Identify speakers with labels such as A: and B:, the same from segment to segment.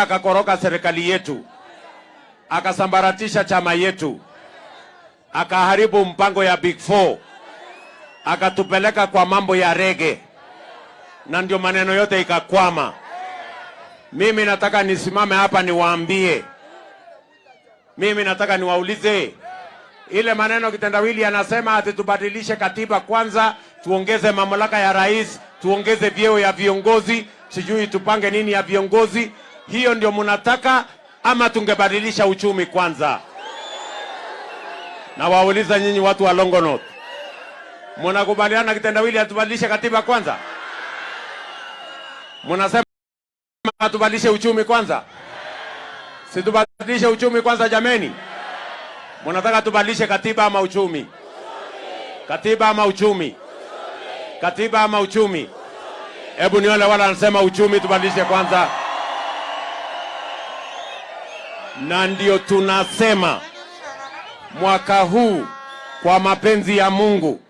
A: akakoroka serikali yetu, akasambaratisha chama yetu, akaharibu mpango ya Big Four, akatupeleka kwa mambo ya rege, na ndio maneno yote ikakwama. Mimi nataka nisimame hapa niwaambie, mimi nataka niwaulize. Ile maneno kitendawili anasema ati tubadilishe katiba kwanza, tuongeze mamlaka ya rais, tuongeze vyeo ya viongozi, sijui tupange nini ya viongozi. Hiyo ndio mnataka ama tungebadilisha uchumi kwanza? Na wauliza nyinyi watu wa Longonot, mnakubaliana kitendawili atubadilishe katiba kwanza? Mnasema tubadilishe uchumi kwanza? Si tubadilishe uchumi kwanza jameni? Mnataka tubadilishe katiba ama uchumi? Katiba ama uchumi? Katiba ama uchumi? Hebu nione wala anasema uchumi tubadilishe kwanza. Na ndio tunasema mwaka huu kwa mapenzi ya Mungu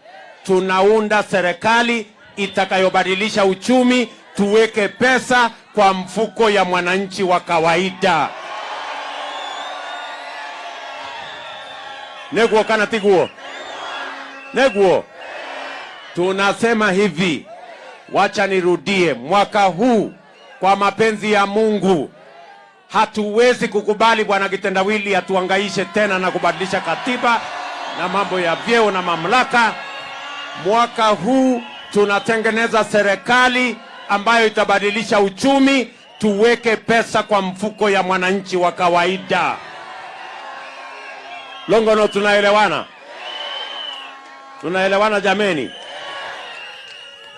A: tunaunda serikali itakayobadilisha uchumi, tuweke pesa kwa mfuko ya mwananchi wa kawaida. Neguo kana tiguo? Neguo. Tunasema hivi, wacha nirudie, mwaka huu kwa mapenzi ya Mungu hatuwezi kukubali bwana kitendawili atuangaishe tena na kubadilisha katiba na mambo ya vyeo na mamlaka. Mwaka huu tunatengeneza serikali ambayo itabadilisha uchumi, tuweke pesa kwa mfuko ya mwananchi wa kawaida. Longono, tunaelewana? Tunaelewana jameni?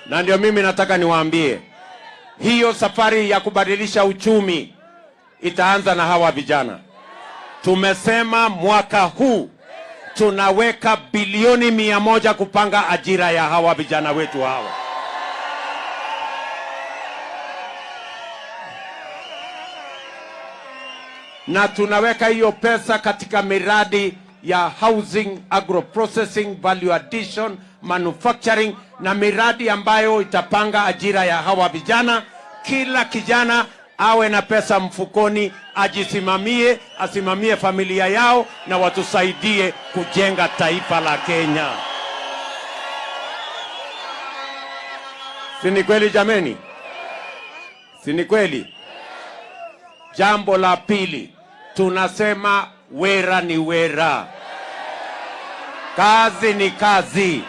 A: Na ndio mimi nataka niwaambie, hiyo safari ya kubadilisha uchumi itaanza na hawa vijana. Tumesema mwaka huu tunaweka bilioni mia moja kupanga ajira ya hawa vijana wetu hawa. na tunaweka hiyo pesa katika miradi ya housing, agro processing, value addition, manufacturing na miradi ambayo itapanga ajira ya hawa vijana. Kila kijana awe na pesa mfukoni, ajisimamie, asimamie familia yao na watusaidie kujenga taifa la Kenya. Si ni kweli jameni? Si ni kweli? Jambo la pili, tunasema wera ni wera, kazi ni kazi,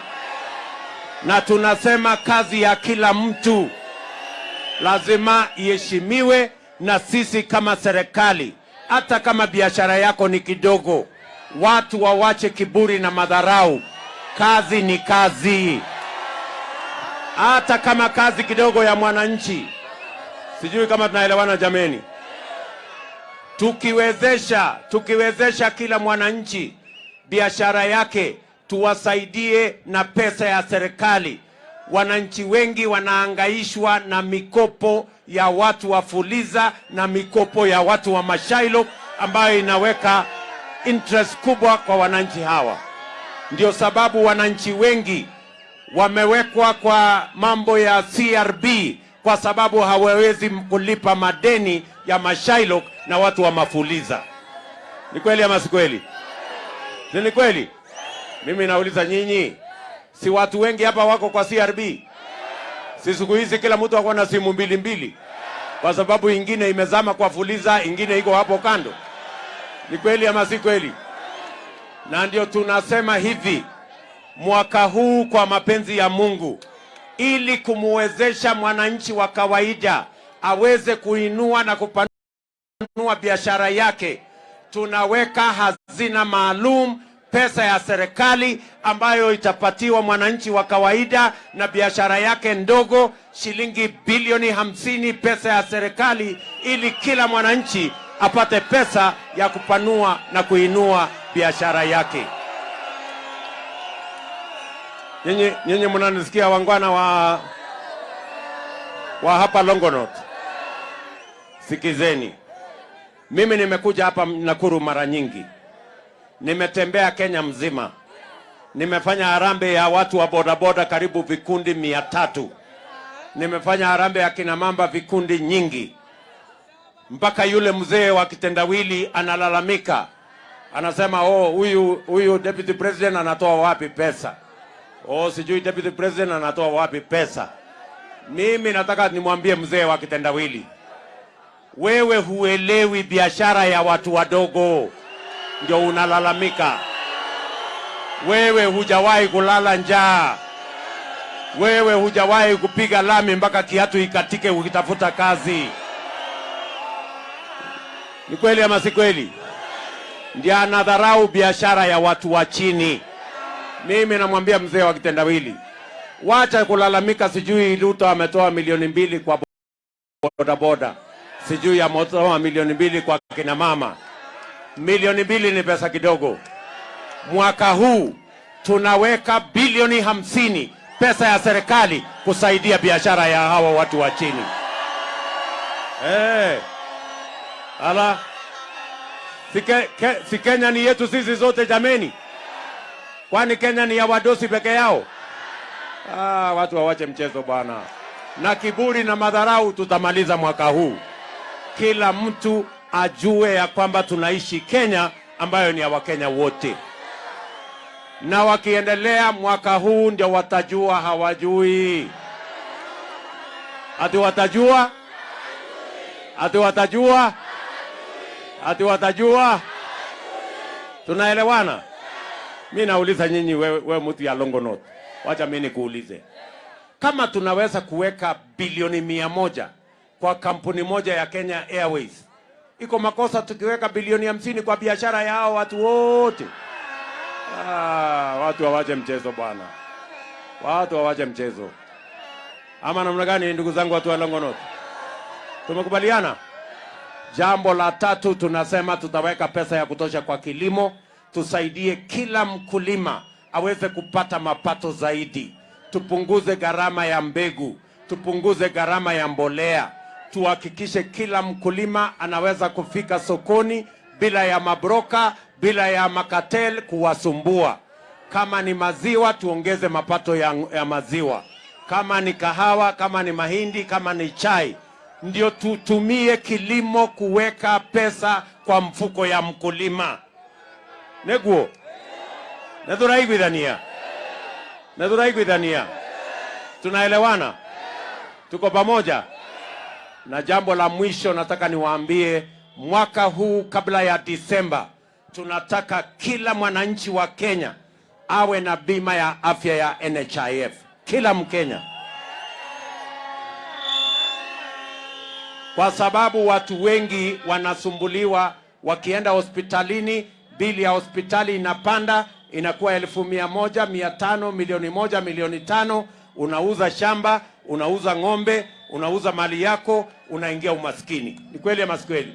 A: na tunasema kazi ya kila mtu lazima iheshimiwe na sisi kama serikali. Hata kama biashara yako ni kidogo, watu wawache kiburi na madharau. Kazi ni kazi, hata kama kazi kidogo ya mwananchi. Sijui kama tunaelewana jameni tukiwezesha tukiwezesha kila mwananchi biashara yake, tuwasaidie na pesa ya serikali. Wananchi wengi wanaangaishwa na mikopo ya watu wa Fuliza na mikopo ya watu wa Mashailo ambayo inaweka interest kubwa kwa wananchi hawa. Ndio sababu wananchi wengi wamewekwa kwa mambo ya CRB kwa sababu hawawezi kulipa madeni ya Mashailo na watu wa Mafuliza. Ni kweli ama si kweli? Ni kweli? Mimi nauliza nyinyi, si watu wengi hapa wako kwa CRB? Si siku hizi kila mtu ako na simu mbili mbili, kwa sababu ingine imezama kwa Fuliza, ingine iko hapo kando. Ni kweli ama si kweli? Na ndio tunasema hivi, mwaka huu kwa mapenzi ya Mungu, ili kumwezesha mwananchi wa kawaida aweze kuinua na kupanua biashara yake, tunaweka hazina maalum, pesa ya serikali ambayo itapatiwa mwananchi wa kawaida na biashara yake ndogo, shilingi bilioni hamsini pesa ya serikali, ili kila mwananchi apate pesa ya kupanua na kuinua biashara yake. Nyinyi nyinyi mnanisikia wangwana wa wa hapa Longonot, sikizeni. Mimi nimekuja hapa Nakuru mara nyingi, nimetembea Kenya mzima, nimefanya harambee ya watu wa bodaboda karibu vikundi mia tatu nimefanya harambee ya kina mamba vikundi nyingi. mpaka yule mzee wa kitendawili analalamika, anasema oh, huyu huyu deputy president anatoa wapi pesa? Oh, sijui deputy president anatoa wapi pesa. Mimi nataka nimwambie mzee wa kitendawili, wewe huelewi biashara ya watu wadogo, ndio unalalamika. Wewe hujawahi kulala njaa, wewe hujawahi kupiga lami mpaka kiatu ikatike ukitafuta kazi. Ni kweli ama si kweli? Ndio anadharau biashara ya watu wa chini. Mimi namwambia mzee wa kitendawili, wacha kulalamika, sijui Ruto ametoa milioni mbili kwa bodaboda, sijui ametoa milioni mbili kwa kina mama. Milioni mbili ni pesa kidogo. Mwaka huu tunaweka bilioni hamsini pesa ya serikali kusaidia biashara ya hawa watu wa chini. Hey. Ala, si, ke, ke, si Kenya ni yetu sisi zote jameni? Kwani Kenya ni ya wadosi peke yao? Ah, watu wawache mchezo bwana, na kiburi na madharau tutamaliza mwaka huu. Kila mtu ajue ya kwamba tunaishi Kenya ambayo ni ya Wakenya wote, na wakiendelea mwaka huu ndio watajua hawajui, ati watajua, ati watajua, ati watajua. Tunaelewana? Mi nauliza nyinyi, wewe, we mtu ya Longonot, wacha mi nikuulize, kama tunaweza kuweka bilioni mia moja kwa kampuni moja ya Kenya Airways, iko makosa tukiweka bilioni hamsini kwa biashara ya hao watu wote? Ah, watu wawache mchezo bwana, watu wawache mchezo. Ama namna gani, ndugu zangu, watu wa Longonot? Tumekubaliana. Jambo la tatu, tunasema tutaweka pesa ya kutosha kwa kilimo tusaidie kila mkulima aweze kupata mapato zaidi, tupunguze gharama ya mbegu, tupunguze gharama ya mbolea, tuhakikishe kila mkulima anaweza kufika sokoni bila ya mabroka, bila ya makatel kuwasumbua. Kama ni maziwa, tuongeze mapato ya, ya maziwa. Kama ni kahawa, kama ni mahindi, kama ni chai, ndio tutumie kilimo kuweka pesa kwa mfuko ya mkulima. Neguo. Nethuraiguithania nethuraiguithania tunaelewana? Tuko pamoja na jambo la mwisho nataka niwaambie mwaka huu kabla ya disemba tunataka kila mwananchi wa kenya awe na bima ya afya ya nhif kila mkenya. Kwa sababu watu wengi wanasumbuliwa wakienda hospitalini bili ya hospitali inapanda inakuwa elfu mia moja mia tano milioni moja milioni tano. Unauza shamba unauza ng'ombe unauza mali yako unaingia umaskini. Ni kweli ama si kweli?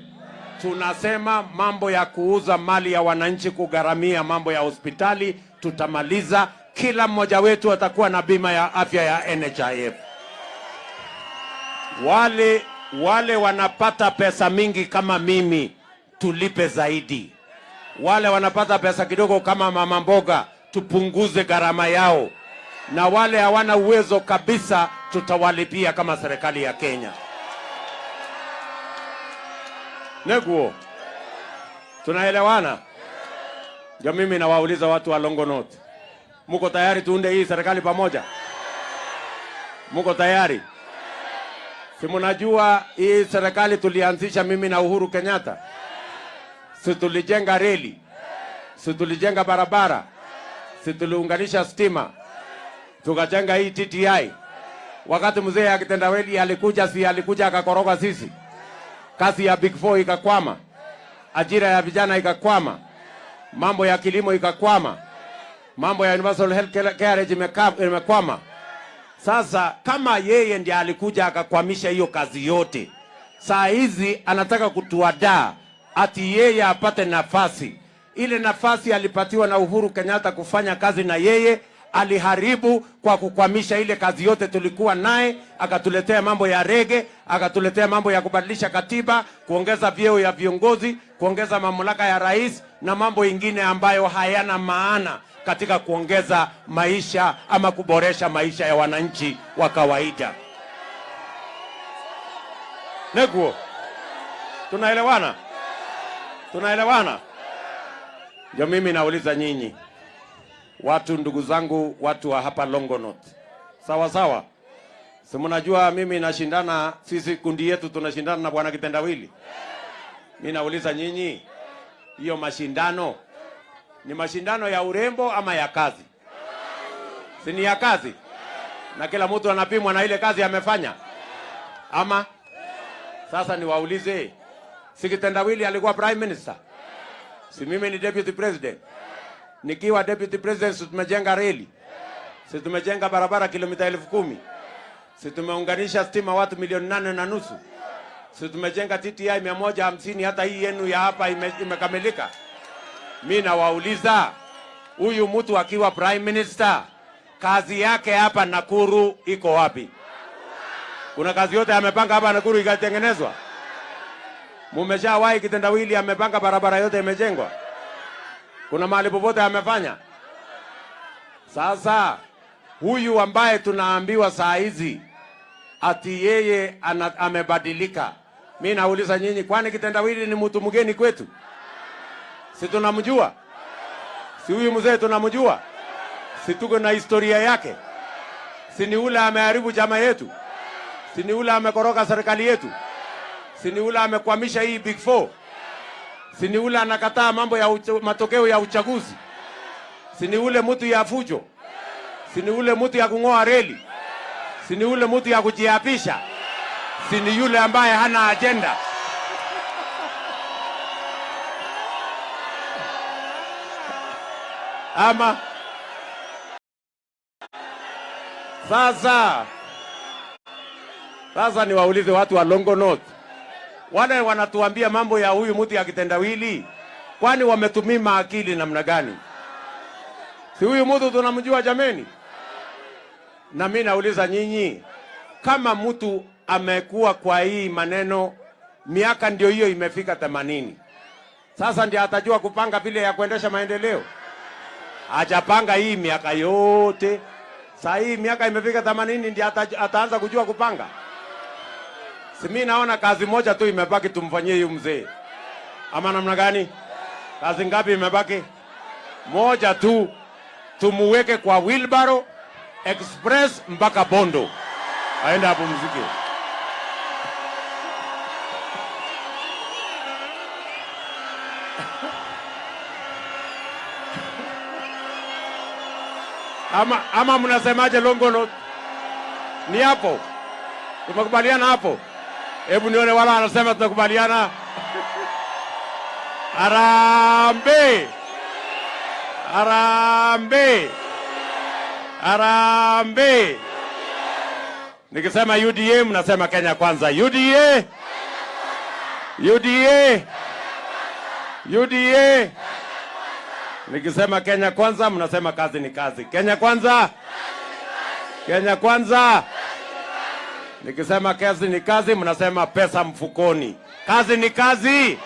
A: Tunasema mambo ya kuuza mali ya wananchi kugharamia mambo ya hospitali tutamaliza. Kila mmoja wetu atakuwa na bima ya afya ya nhif wale wale wanapata pesa mingi kama mimi tulipe zaidi. Wale wanapata pesa kidogo kama mama mboga tupunguze gharama yao, na wale hawana uwezo kabisa tutawalipia kama serikali ya Kenya. Neguo, tunaelewana? Ndio mimi nawauliza watu wa Longonot, muko tayari tuunde hii serikali pamoja? Muko tayari? Si mnajua hii serikali tulianzisha mimi na Uhuru Kenyatta si tulijenga reli, si tulijenga barabara, si tuliunganisha stima, tukajenga hii TTI. Wakati mzee akitendawili alikuja, si alikuja akakoroga sisi, kazi ya Big Four ikakwama, ajira ya vijana ikakwama, mambo ya kilimo ikakwama, mambo ya universal health care imekwama. Sasa kama yeye ndiye alikuja akakwamisha hiyo kazi yote, saa hizi anataka kutuadaa ati yeye apate nafasi. Ile nafasi alipatiwa na Uhuru Kenyatta kufanya kazi na yeye, aliharibu kwa kukwamisha ile kazi yote tulikuwa naye, akatuletea mambo ya rege, akatuletea mambo ya kubadilisha katiba, kuongeza vyeo ya viongozi, kuongeza mamlaka ya rais na mambo ingine ambayo hayana maana katika kuongeza maisha ama kuboresha maisha ya wananchi wa kawaida. Neguo Tunaelewana? Tunaelewana? Ndio mimi nauliza nyinyi watu, ndugu zangu, watu wa hapa Longonot, sawa sawa, si mnajua mimi nashindana, sisi kundi yetu tunashindana na bwana Kitendawili. Mimi nauliza nyinyi, hiyo mashindano ni mashindano ya urembo ama ya kazi? Si ni ya kazi, na kila mtu anapimwa na ile kazi amefanya, ama sasa niwaulize, si Kitendawili alikuwa prime minister? Si mimi ni deputy president? Nikiwa deputy president, si tumejenga reli, si tumejenga barabara kilomita elfu kumi si tumeunganisha stima watu milioni nane na nusu si tumejenga TTI mia moja hamsini hata hii yenu ya hapa ime, imekamilika. Mi nawauliza huyu mtu akiwa prime minister, kazi yake hapa Nakuru iko wapi? Kuna kazi yote amepanga hapa Nakuru ikatengenezwa? Mumeshawahi Kitendawili amepanga barabara yote imejengwa? Kuna mahali popote amefanya? Sasa huyu ambaye tunaambiwa saa hizi ati yeye ana, amebadilika, mi nauliza nyinyi, kwani Kitendawili ni mtu mgeni kwetu? Si tunamjua? Si huyu mzee tunamjua? Si tuko na historia yake? Si ni ule ameharibu chama yetu? Si ni ule amekoroga serikali yetu? Si ni ule amekwamisha hii big four? Si ni ule anakataa mambo ya ucha, matokeo ya uchaguzi? Si ni ule mtu ya fujo? Si ni ule mtu ya kung'oa reli? Si ni ule mtu ya kujiapisha? Si ni yule ambaye hana ajenda? Ama sasa, sasa niwaulize watu wa Longonot, wale wanatuambia mambo ya huyu mtu ya kitendawili, kwani wametumima akili namna gani? Si huyu mtu tunamjua jameni? Na mimi nauliza nyinyi, kama mtu amekuwa kwa hii maneno miaka ndio hiyo imefika themanini, sasa ndio atajua kupanga vile ya kuendesha maendeleo? Hajapanga hii miaka yote, saa hii miaka imefika themanini ndio ata, ataanza kujua kupanga? Si mimi naona kazi moja tu imebaki, tumfanyie huyu mzee, ama namna gani? Kazi ngapi imebaki? Moja tu, tumuweke kwa wilbaro express mpaka Bondo, aende apumzike. Ama, ama mnasemaje Longonot? Ni hapo tumekubaliana hapo? Hebu nione wala wanasema tunakubaliana. Arambe, arambe, arambe. Nikisema UDA mnasema Kenya kwanza. UDA, UDA, UDA. Nikisema Kenya kwanza mnasema kazi ni kazi. Kenya Kwanza! Kenya kwanza, Kenya kwanza. Nikisema kazi ni kazi, mnasema pesa mfukoni. Kazi ni kazi,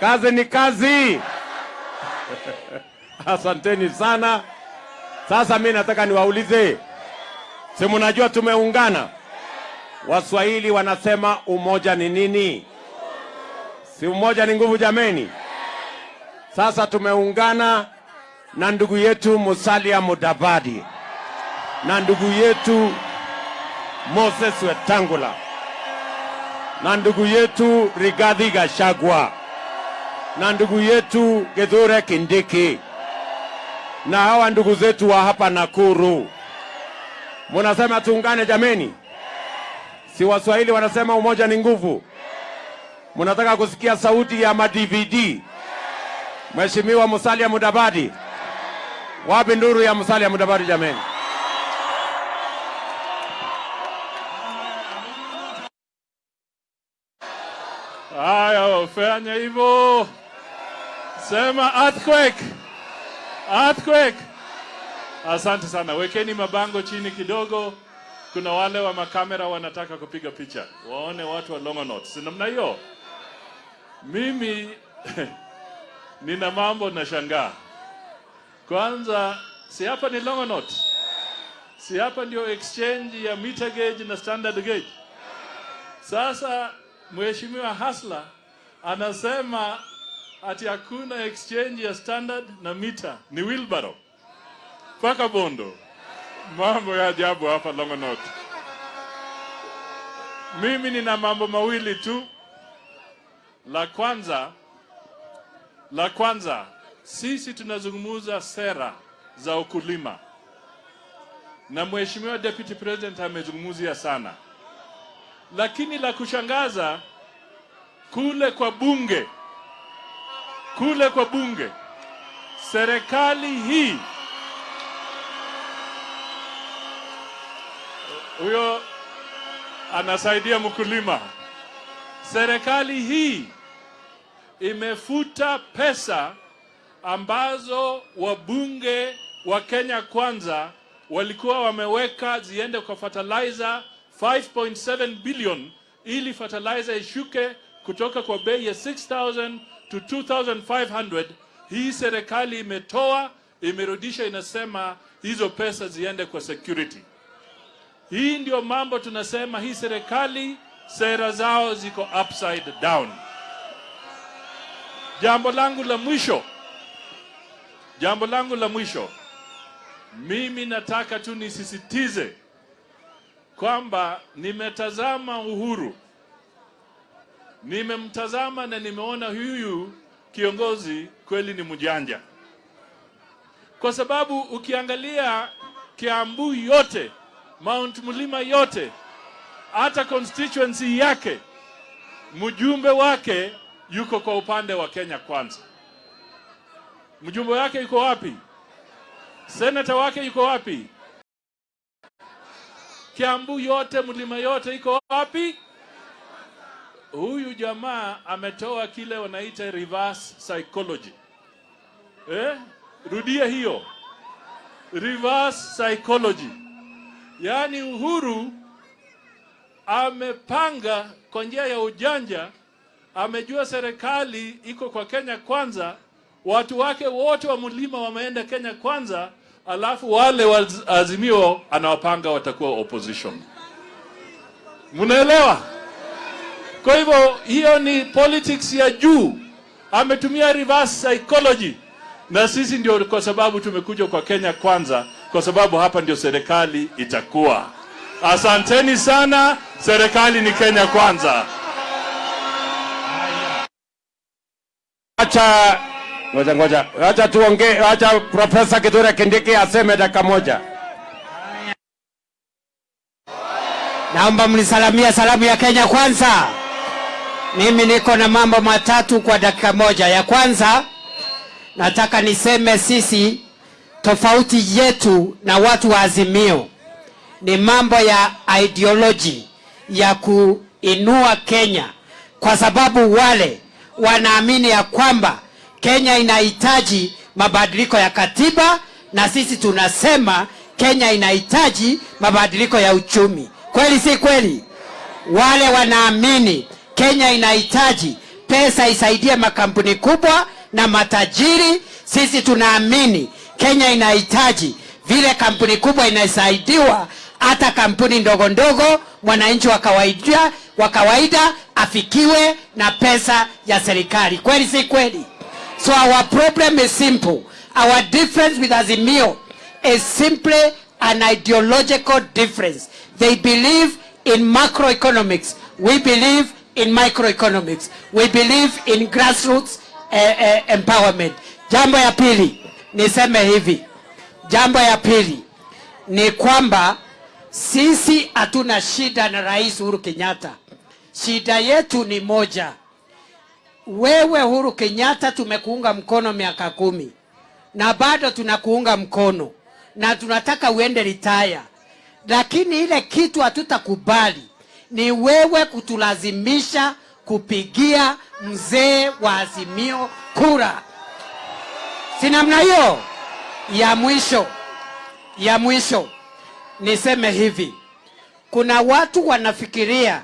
A: kazi ni kazi. Asanteni sana. Sasa mi nataka niwaulize, si mnajua tumeungana? Waswahili wanasema umoja ni nini? Si umoja ni nguvu jameni? Sasa tumeungana na ndugu yetu Musalia Mudavadi na ndugu yetu Moses Wetangula na ndugu yetu Rigathi Gachagua na ndugu yetu Kithure Kindiki na hawa ndugu zetu wa hapa Nakuru. Munasema tuungane jameni? Si Waswahili wanasema umoja ni nguvu? Munataka kusikia sauti ya ma-DVD? Mheshimiwa Musalia Mudavadi, wapi nduru ya Musalia Mudavadi jameni?
B: Fanya hivyo, sema earthquake, earthquake. Asante sana, wekeni mabango chini kidogo. Kuna wale wa makamera wanataka kupiga picha, waone watu wa Longonot, si namna hiyo? Mimi nina mambo nashangaa. Kwanza, si hapa ni Longonot, si hapa ndio exchange ya meter gauge na standard gauge. Sasa Mheshimiwa Hasla anasema ati hakuna exchange ya standard na mita, ni wilbaro mpaka Bondo. Mambo ya ajabu hapa Longonot. Mimi nina mambo mawili tu. La kwanza, la kwanza, sisi tunazungumza sera za ukulima na Mheshimiwa Deputy President amezungumzia sana, lakini la kushangaza kule kwa bunge, kule kwa bunge, serikali hii huyo anasaidia mkulima. Serikali hii imefuta pesa ambazo wabunge wa Kenya Kwanza walikuwa wameweka ziende kwa fertilizer 5.7 billion ili fertilizer ishuke kutoka kwa bei ya 6000 to 2500. Hii serikali imetoa, imerudisha, inasema hizo pesa ziende kwa security. Hii ndio mambo tunasema, hii serikali sera zao ziko upside down. Jambo langu la mwisho, jambo langu la mwisho, mimi nataka tu nisisitize kwamba nimetazama Uhuru, nimemtazama na nimeona huyu kiongozi kweli ni mjanja, kwa sababu ukiangalia Kiambu yote, Mount Mlima yote, hata constituency yake, mjumbe wake yuko kwa upande wa Kenya Kwanza. Mjumbe wake yuko wapi? Senata wake yuko wapi? Kiambu yote, mlima yote iko wapi? Huyu jamaa ametoa kile wanaita reverse psychology. Eh? Rudia hiyo. Reverse psychology. Yaani Uhuru amepanga kwa njia ya ujanja, amejua serikali iko kwa Kenya Kwanza, watu wake wote wa mlima wameenda Kenya Kwanza, alafu wale wa Azimio anawapanga watakuwa opposition. Mnaelewa? Kwa hivyo hiyo ni politics ya juu, ametumia reverse psychology, na sisi ndio kwa sababu tumekuja kwa Kenya Kwanza, kwa sababu hapa ndio serikali itakuwa. Asanteni sana, serikali ni Kenya Kwanza.
A: Acha ngoja ngoja, acha tuongee, acha Profesa Kithure Kindiki aseme dakika moja.
C: Naomba mnisalamia salamu ya Kenya kwanza. Mimi niko na mambo matatu kwa dakika moja. Ya kwanza nataka niseme sisi tofauti yetu na watu wa Azimio ni mambo ya ideology ya kuinua Kenya, kwa sababu wale wanaamini ya kwamba Kenya inahitaji mabadiliko ya katiba na sisi tunasema Kenya inahitaji mabadiliko ya uchumi. Kweli si kweli? Wale wanaamini Kenya inahitaji pesa isaidie makampuni kubwa na matajiri. Sisi tunaamini Kenya inahitaji vile kampuni kubwa inasaidiwa, hata kampuni ndogo ndogo, mwananchi wa kawaida wa kawaida afikiwe na pesa ya serikali. Kweli si kweli? So our problem is simple. Our difference with Azimio is simply an ideological difference. They believe in macroeconomics. We believe in microeconomics. We believe in grassroots uh, uh, empowerment. Jambo ya pili niseme hivi, jambo ya pili ni kwamba sisi hatuna shida na Rais Uhuru Kenyatta. Shida yetu ni moja. Wewe Uhuru Kenyatta, tumekuunga mkono miaka kumi na bado tunakuunga mkono na tunataka uende ritaya, lakini ile kitu hatutakubali ni wewe kutulazimisha kupigia mzee wa Azimio kura. Si namna hiyo? Ya mwisho, ya mwisho niseme hivi, kuna watu wanafikiria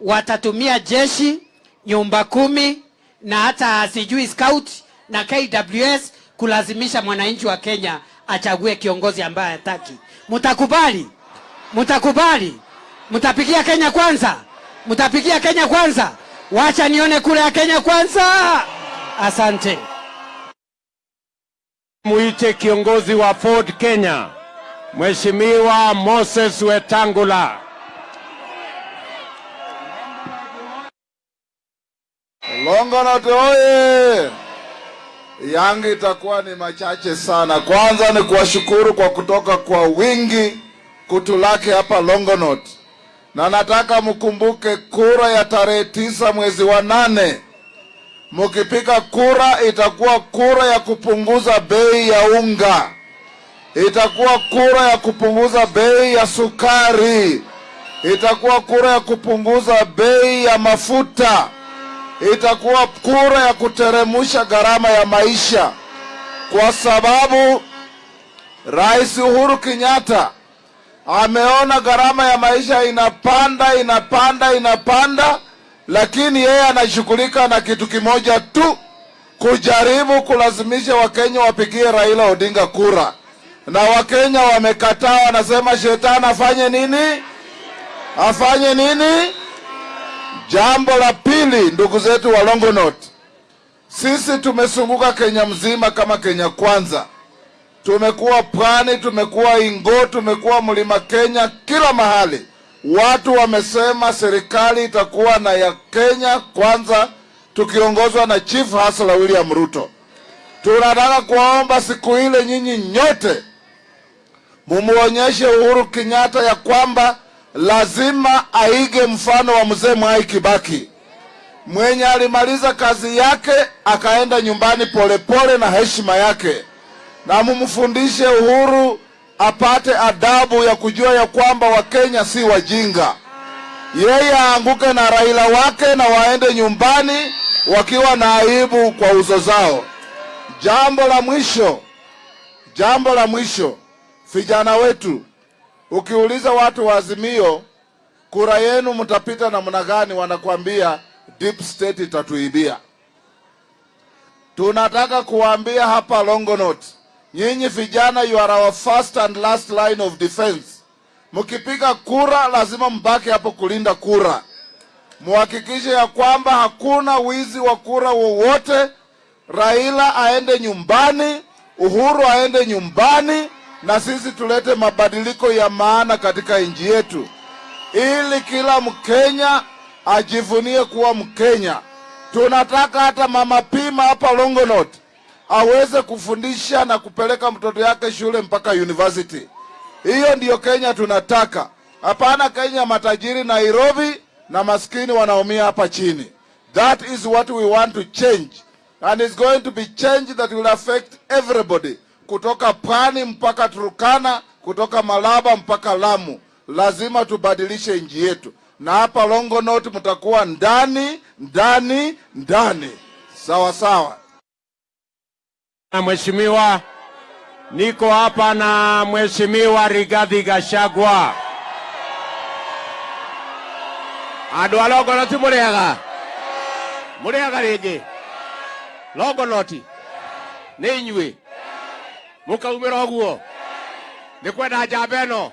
C: watatumia jeshi, nyumba kumi na hata sijui scout na KWS kulazimisha mwananchi wa Kenya achague kiongozi ambaye hataki. Mtakubali? Mtakubali? Mtapigia Kenya kwanza? Mtapigia Kenya kwanza? Wacha nione kura ya Kenya Kwanza. Asante.
A: Muite kiongozi wa Ford Kenya, Mheshimiwa Moses Wetangula.
D: Longonot oye! Yangu itakuwa ni machache sana. Kwanza ni kuwashukuru kwa kutoka kwa wingi kutulake hapa Longonot, na nataka mkumbuke kura ya tarehe tisa mwezi wa nane. Mkipiga kura, itakuwa kura ya kupunguza bei ya unga, itakuwa kura ya kupunguza bei ya sukari, itakuwa kura ya kupunguza bei ya mafuta. Itakuwa kura ya kuteremusha gharama ya maisha, kwa sababu Rais Uhuru Kenyatta ameona gharama ya maisha inapanda inapanda inapanda, lakini yeye anashughulika na kitu kimoja tu, kujaribu kulazimisha Wakenya wapigie Raila Odinga kura, na Wakenya wamekataa, wanasema shetani afanye nini? Afanye nini? Jambo la pili, ndugu zetu wa Longonot, sisi tumesunguka Kenya mzima kama Kenya Kwanza. Tumekuwa Pwani, tumekuwa Ingo, tumekuwa Mlima Kenya, kila mahali. Watu wamesema serikali itakuwa na ya Kenya Kwanza, tukiongozwa na Chief Hustler William Ruto. Tunataka kuwaomba siku ile, nyinyi nyote mumuonyeshe Uhuru Kenyatta ya kwamba lazima aige mfano wa mzee Mwai Kibaki. Mwenye alimaliza kazi yake akaenda nyumbani polepole pole na heshima yake, na mumfundishe Uhuru apate adabu ya kujua ya kwamba Wakenya si wajinga. Yeye aanguke na Raila wake na waende nyumbani wakiwa na aibu kwa uso zao. Jambo la mwisho, jambo la mwisho, vijana wetu Ukiuliza watu wa Azimio kura yenu mtapita namna gani, wanakuambia deep state itatuibia. Tunataka kuambia hapa Longonot, nyinyi vijana, you are our first and last line of defense. Mkipiga kura, lazima mbaki hapo kulinda kura, muhakikishe ya kwamba hakuna wizi wa kura wowote. Raila aende nyumbani, Uhuru aende nyumbani na sisi tulete mabadiliko ya maana katika nchi yetu, ili kila Mkenya ajivunie kuwa Mkenya. Tunataka hata mama Pima hapa Longonot aweze kufundisha na kupeleka mtoto yake shule mpaka university. Hiyo ndiyo Kenya tunataka, hapana Kenya matajiri Nairobi na maskini wanaumia hapa chini. That is what we want to change and it's going to be change that will affect everybody kutoka Pwani mpaka Turkana, kutoka Malaba mpaka Lamu. Lazima tubadilishe nchi yetu, na hapa Longonot mtakuwa ndani ndani ndani, sawa sawa.
A: Mheshimiwa, niko hapa na mheshimiwa Rigathi Gachagua.
E: andå a longonoti må rä ringi må rä aga rä ngä longonoti nä inyuä må kaumä ra å guo nä kwenda njamba ä no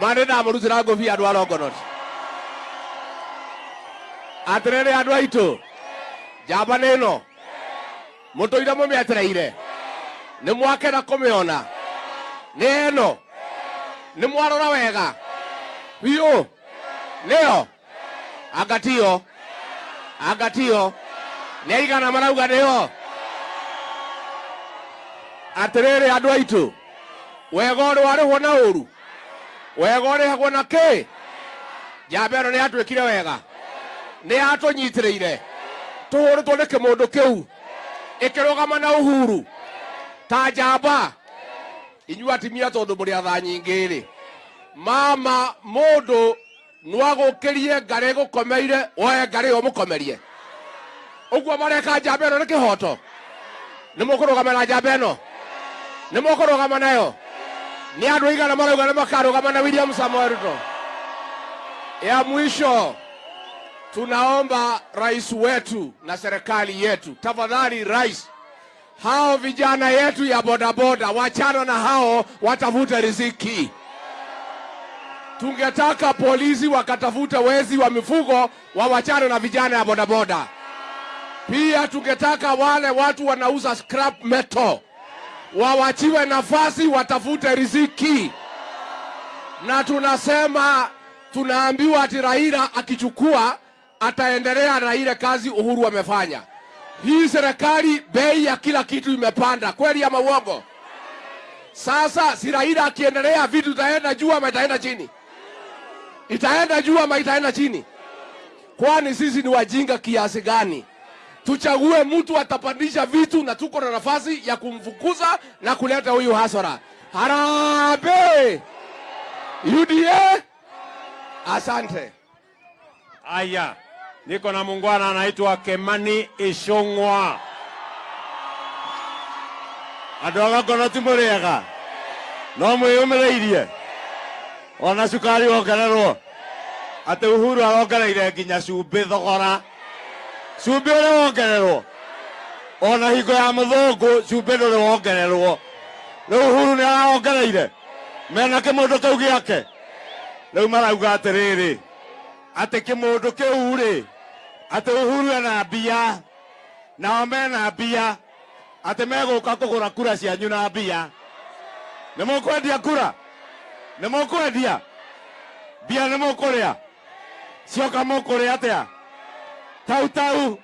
E: manä ndamå rutä ra ngå andå a longonoti atiriri rä aitu njamba nä ä no må tå ire må mä etereire nä mwakena kå mä ona nä ä no nä mwarora wega biå nä yo angatio nä aigana marauga nä atĩrĩrĩ andå aitå wega å rä warä hwo na å ru wega å rä hagwo na kä njamba ä no nä yatuä kire wega. Nä yatå nyitä rä ire tå hå rä two nä kä må ndå kä ä kä rå gama na å huru ta njamba. Inyuä atimia tondå må rä atha nyingiri mama må ndå no agå kä rie ngarä gå komeire woe ngarä å må komerie å guo mareka njamba ä no nä kä hoto nä må kå rå gama na njamba ä no nä må rå gama nayo? Nä andå aigana marauga gama na william samuel ruto? Ya mwisho tunaomba rais wetu na serikali yetu. Tafadhali rais hao vijana yetu ya bodaboda wachana na hao watafute riziki. Tungetaka polisi wakatafute wezi wa mifugo wawachane na vijana ya bodaboda. Pia tungetaka wale watu wanauza scrap metal wawachiwe nafasi watafute riziki, na tunasema tunaambiwa ati Raila akichukua ataendelea na ile kazi Uhuru amefanya. Hii serikali bei ya kila kitu imepanda, kweli ama uongo? Sasa si Raila akiendelea, vitu itaenda juu ama itaenda chini? Itaenda juu ama itaenda chini? Kwani sisi ni wajinga kiasi gani? Tuchague mtu atapandisha vitu, na tuko na nafasi ya kumfukuza na kuleta huyu hasara. Harambee! UDA, asante.
A: Aya, niko na muungwana anaitwa Kemani Ishong'wa.
F: andå aga gakona ti må rä ega no mwä yå mä rä irie ona cukari wongererwo. Atä uhuru arongereire nginya cumbä thogora. Cumbä å rä wongererwo. Ona hingo ya må thångå cumbä ndå rä wongererwo. Rä uhuru nä arawongereire mena kä må ndå kä gä ake rä u marauga atä rä rä atä kä må ndå kä u rä atä uhuru ena mbia nao mena mbia atä megåka kå gå ra kura cianyu na mbia. Nä må kwendia kura? Nä må kwendia mbia nä må kå rä a cioka må kå rä atä a tau tau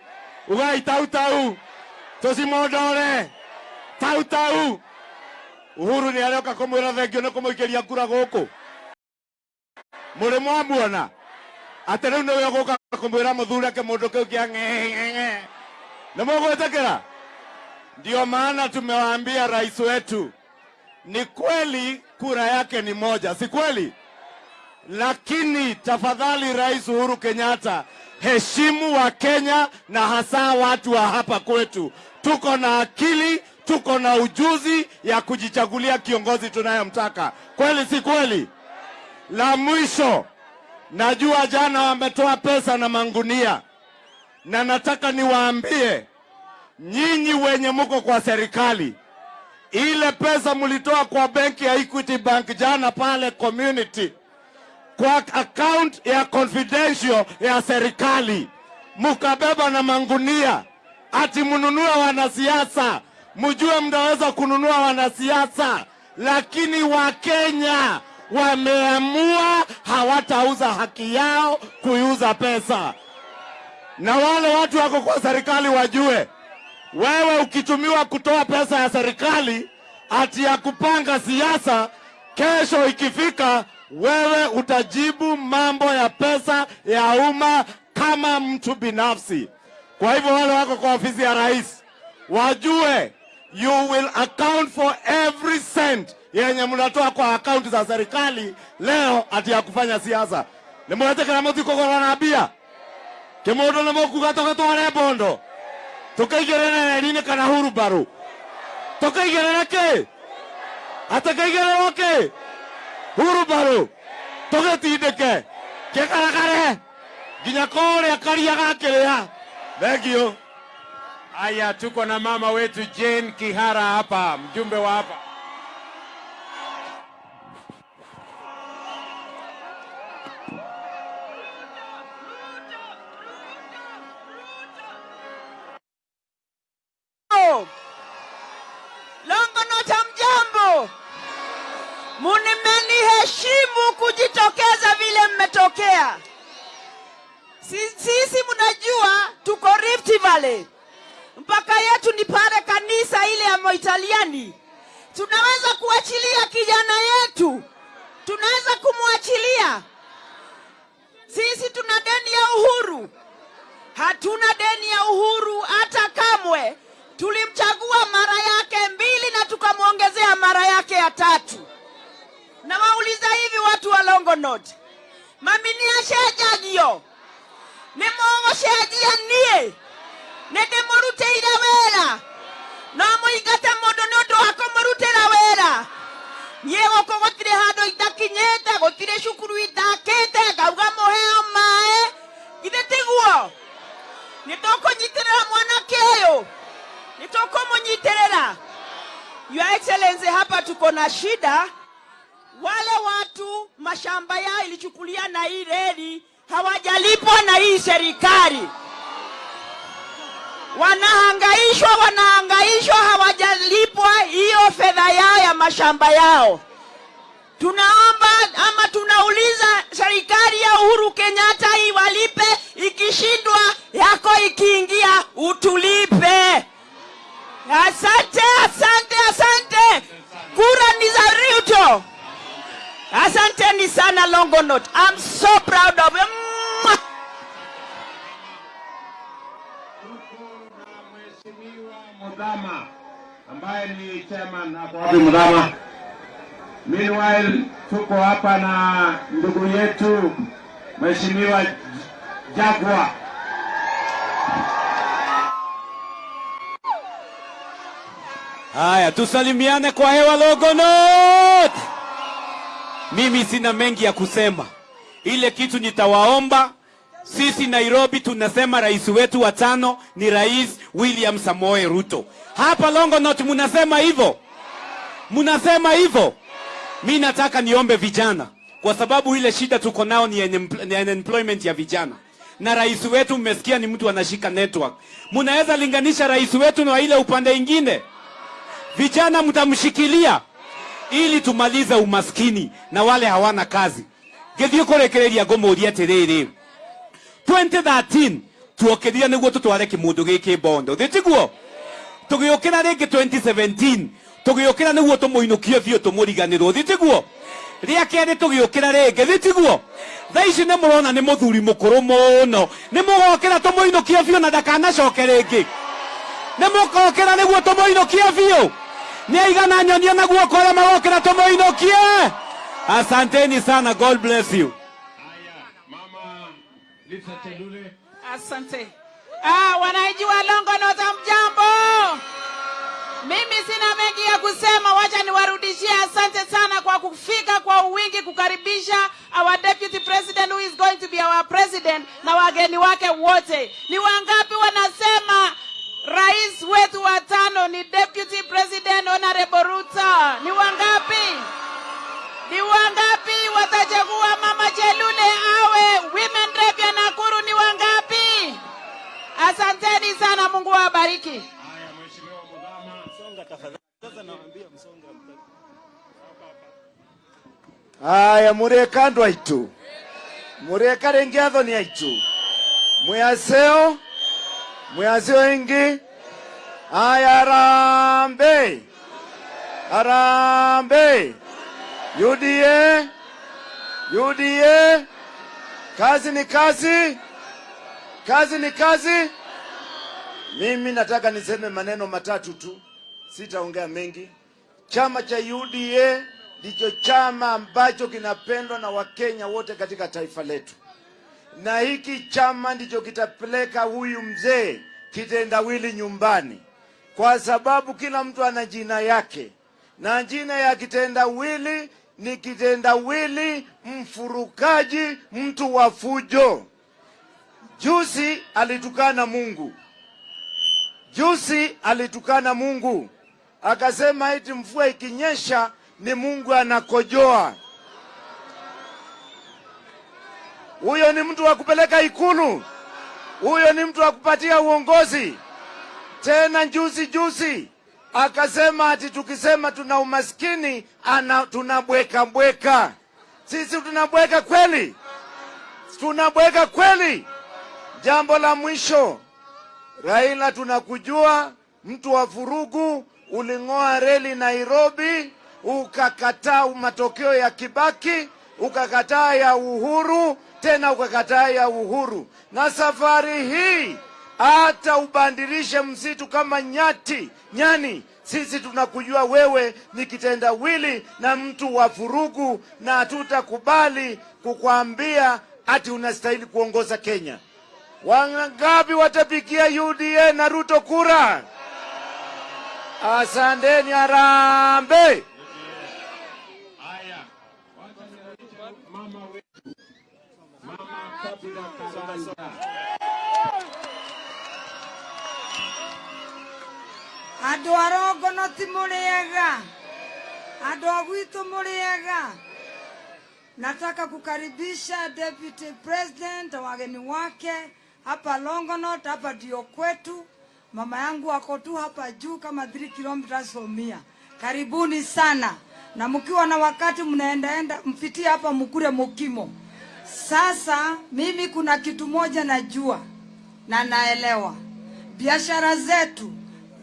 F: tau tau tå tau tau. Uhuru nä aroka kå mwä ra thengio nä kå må ikä ria kura gå kå må rä atä rä u nä we gå ka kå mwä ra må thuri ake må ndå kä u kä a nä må gwä tä kä ra Ndio maana tumewaambia rais wetu, ni kweli kura yake ni moja, si kweli? Lakini tafadhali, Rais Uhuru Kenyatta, heshimu wa Kenya na hasa watu wa hapa kwetu. Tuko na akili, tuko na ujuzi ya kujichagulia kiongozi tunayomtaka kweli si kweli? La mwisho, najua jana wametoa pesa na mangunia, na nataka niwaambie nyinyi wenye mko kwa serikali, ile pesa mlitoa kwa benki ya Equity Bank jana pale community kwa account ya confidential ya serikali, mukabeba na mangunia ati mnunue wanasiasa. Mjue mnaweza kununua wanasiasa, lakini Wakenya wameamua hawatauza haki yao kuiuza pesa, na wale watu wako kwa serikali wajue wewe ukitumiwa kutoa pesa ya serikali ati ya kupanga siasa, kesho ikifika, wewe utajibu mambo ya pesa ya umma kama mtu binafsi. Kwa hivyo wale wako kwa ofisi ya rais wajue, you will account for every cent yenye mnatoa kwa akaunti za serikali leo ati ya kufanya siasa. nimwetekera mutikogora na mbia kimundu nimukuga tugatware bondo. Tukaigĩrĩre reri-inĩ kana hurubarũ ke? Kĩ atakaigĩrĩrwo kĩ hurubarũ tũgĩtindĩke kĩgaragare nginya kũrĩa karia thank thengio
A: Aya, tuko na mama wetu Jane Kihara hapa, mjumbe wa hapa.
G: Longonot, hamjambo? mnimeniheshimu kujitokeza vile mmetokea. Si- Sisi mnajua tuko Rift Valley, mpaka yetu ni pale kanisa ile ya Moitaliani. Tunaweza kuachilia kijana yetu, tunaweza kumwachilia. Sisi tuna deni ya uhuru, hatuna deni ya uhuru hata kamwe. Tulimchagua mara yake mbili na tukamwongezea mara yake ya tatu. Na wauliza hivi watu wa Longonot, mami niacejagio nie ndĩmũrutĩire wĩra no mũingate mũndũ nĩ ũndũ wa kũmũrutĩra wĩra nie guku gũtirĩ handũ itakinyĩte gũtirĩ cukuru itakite ngauga mũheo mae. Githĩ tiguo nĩ mwanake ũyũ nĩ nyiterera Your Excellency, hapa tuko na shida.
H: Wale watu mashamba yao ilichukulia na hii reli hawajalipwa na hii serikali. Wanahangaishwa wanahangaishwa hawajalipwa hiyo fedha yao ya mashamba yao. Tunaomba ama tunauliza serikali ya uhuru kenyatta iwalipe ikishindwa yako ikiingia utulipe asante asante asante kura ni za ruto asanteni sana longonot i'm so proud of. Mwah!
A: Mudhama ambaye ni chairman hapo Mudhama. Meanwhile tuko hapa na ndugu yetu Mheshimiwa Jagwa.
I: Haya, tusalimiane kwa hewa Longonot. Mimi sina mengi ya kusema, ile kitu nitawaomba sisi Nairobi tunasema rais wetu wa tano ni Rais William Samoei Ruto. Hapa Longonot munasema hivyo, munasema hivyo. Mi nataka niombe vijana, kwa sababu ile shida tuko nao ni ni unemployment ya vijana, na rais wetu mmesikia ni mtu anashika network. Munaweza linganisha rais wetu na ile upande ingine? Vijana mtamshikilia ili tumalize umaskini na wale hawana kazi. Githii kurekereria ngumuria atiriri 2013 tuokethire niguo tutware kimundu giki bondo. Thitiguo tugiukira ringi 2017 tugiukira niguo tumuinukie biu tumuriganirwo thitiguo ria keri tugiukira ringi thitiguo thaa ici murona mũrona muthuri mukuru mũkũrũ mũno. Nĩ mũgokĩra tũmũinũkie biũ na ndakanacoke ringi ni mukokira niguo tumuinukie biũ nĩ aigana nyonie na guoko ũrĩa magokĩra tũmũinũkie asanteni sana god bless you.
H: Asante. Ah, wananchi wa longonot mjambo? Mimi sina mengi ya kusema wacha niwarudishie asante sana kwa kufika kwa wingi kukaribisha our deputy president who is going to be our president na wageni wake wote. Ni wangapi wanasema rais wetu wa tano ni deputy president honorable ruto ni wangapi ni wangapi watachagua mama Chelule awe women rep ya Nakuru? Ni wangapi? Asanteni sana, Mungu awabariki.
A: Haya, Mheshimiwa Mudhama.
I: aya mureka andu aitu mureka ringi ni aitu mwaseo mwaseo wengi. Aya arambe arambe UDA UDA kazi ni kazi. Kazi ni kazi. Mimi nataka niseme maneno matatu tu. Sitaongea mengi. Chama cha UDA ndicho chama ambacho kinapendwa na Wakenya wote katika taifa letu, na hiki chama ndicho kitapeleka huyu mzee kitendawili nyumbani, kwa sababu kila mtu ana jina yake, na jina ya kitendawili ni kitendawili mfurukaji, mtu wa fujo. Juzi alitukana Mungu, juzi alitukana Mungu akasema eti mvua ikinyesha ni Mungu anakojoa. Huyo ni mtu wa kupeleka ikulu, huyo ni mtu wa kupatia uongozi. Tena juzi juzi akasema ati tukisema tuna umaskini ana tunabweka bweka. Sisi tunabweka kweli? Tunabweka kweli? Jambo la mwisho, Raila, tunakujua mtu wa vurugu, uling'oa reli Nairobi, ukakataa matokeo ya Kibaki, ukakataa ya Uhuru, tena ukakataa ya Uhuru. Na safari hii hata ubandirishe msitu kama nyati nyani, sisi tunakujua wewe ni kitenda wili na mtu wa furugu, na hatutakubali kukwambia ati unastahili kuongoza Kenya. Wangapi watapigia UDA na Ruto kura? Asanteni, arambe.
A: Kabila Karanja.
J: andå arongono ti må rä ega Andũ a rä ega Nataka kukaribisha Deputy President, wageni wake hapa Longonot, hapa ndio kwetu. Mama yangu ako tu hapa juu kama 3 kilometers from here. Karibuni sana, na mkiwa na wakati mnaendaenda mpitie hapa mkure mukimo. Sasa mimi kuna kitu moja najua na naelewa, biashara zetu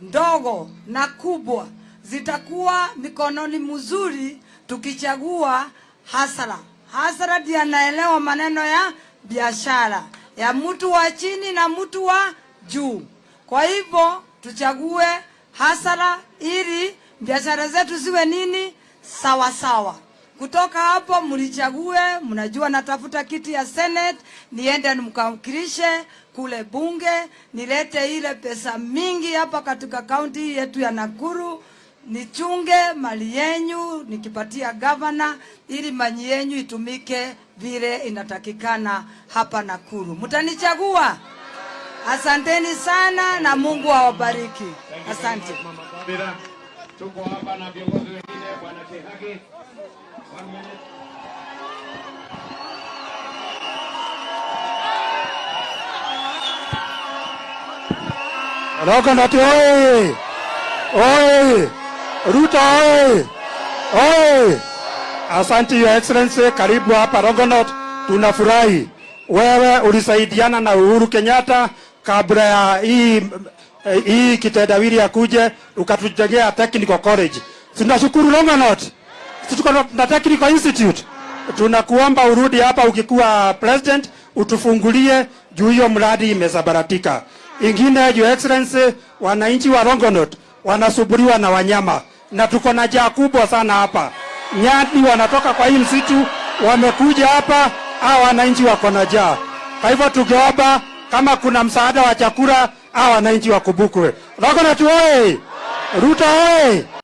J: ndogo na kubwa zitakuwa mikononi mzuri tukichagua hasara. Hasara ndiye anaelewa maneno ya biashara ya mtu wa chini na mtu wa juu. Kwa hivyo tuchague hasara ili biashara zetu ziwe nini sawa sawa. Kutoka hapo mlichague, mnajua natafuta kiti ya Senate, niende nimkawakilishe kule bunge, nilete ile pesa mingi hapa katika kaunti yetu ya Nakuru, nichunge mali yenyu nikipatia gavana, ili mali yenyu itumike vile inatakikana hapa Nakuru. Mtanichagua? Asanteni sana na Mungu awabariki. Asante.
A: Tuko hapa na viongozi wengine, bwana.
K: Longonot oye! Oye! Ruto oye! Oye! Asante Your Excellency, karibu hapa Rogonot, Tunafurahi wewe ulisaidiana na Uhuru Kenyatta kabla ya hii eh, hii kitendawili akuje ukatujengea technical college. Tunashukuru Longonot. Tuko na- technical institute. Tunakuomba urudi hapa ukikuwa president utufungulie juu hiyo mradi imezabaratika Ingine, Your Excellency, wananchi wa Longonot wanasuburiwa na wanyama na tuko na jaa kubwa sana hapa. Nyati wanatoka kwa hii msitu wamekuja hapa, hao wananchi wako na jaa. Kwa hivyo tungeomba kama kuna msaada wa chakula, hao wananchi wakumbukwe. Longonot oye! Ruto oye!